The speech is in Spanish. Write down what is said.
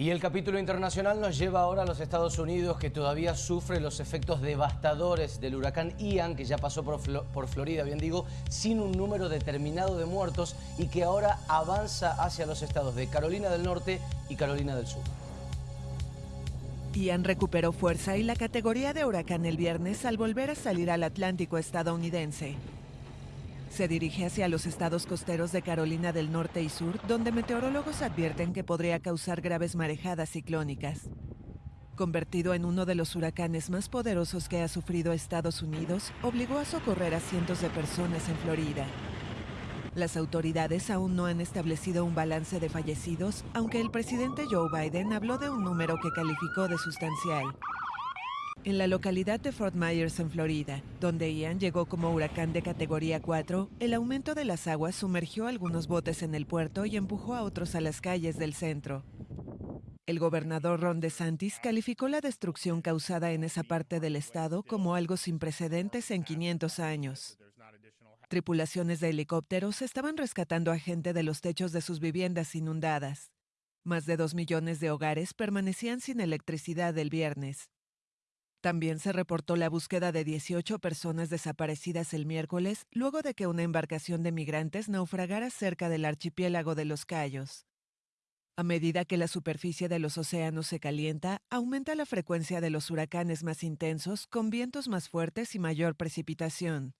Y el capítulo internacional nos lleva ahora a los Estados Unidos, que todavía sufre los efectos devastadores del huracán Ian, que ya pasó por, por, Florida, bien digo, sin un número determinado de muertos y que ahora avanza hacia los estados de Carolina del Norte y Carolina del Sur. Ian recuperó fuerza y la categoría de huracán el viernes al volver a salir al Atlántico estadounidense. Se dirige hacia los estados costeros de Carolina del Norte y Sur, donde meteorólogos advierten que podría causar graves marejadas ciclónicas. Convertido en uno de los huracanes más poderosos que ha sufrido Estados Unidos, obligó a socorrer a cientos de personas en Florida. Las autoridades aún no han establecido un balance de fallecidos, aunque el presidente Joe Biden habló de un número que calificó de sustancial. En la localidad de Fort Myers, en Florida, donde Ian llegó como huracán de categoría 4, el aumento de las aguas sumergió algunos botes en el puerto y empujó a otros a las calles del centro. El gobernador Ron DeSantis calificó la destrucción causada en esa parte del estado como algo sin precedentes en 500 años. Tripulaciones de helicópteros estaban rescatando a gente de los techos de sus viviendas inundadas. Más de dos millones de hogares permanecían sin electricidad el viernes. También se reportó la búsqueda de 18 personas desaparecidas el miércoles luego de que una embarcación de migrantes naufragara cerca del archipiélago de los Cayos. A medida que la superficie de los océanos se calienta, aumenta la frecuencia de los huracanes más intensos con vientos más fuertes y mayor precipitación.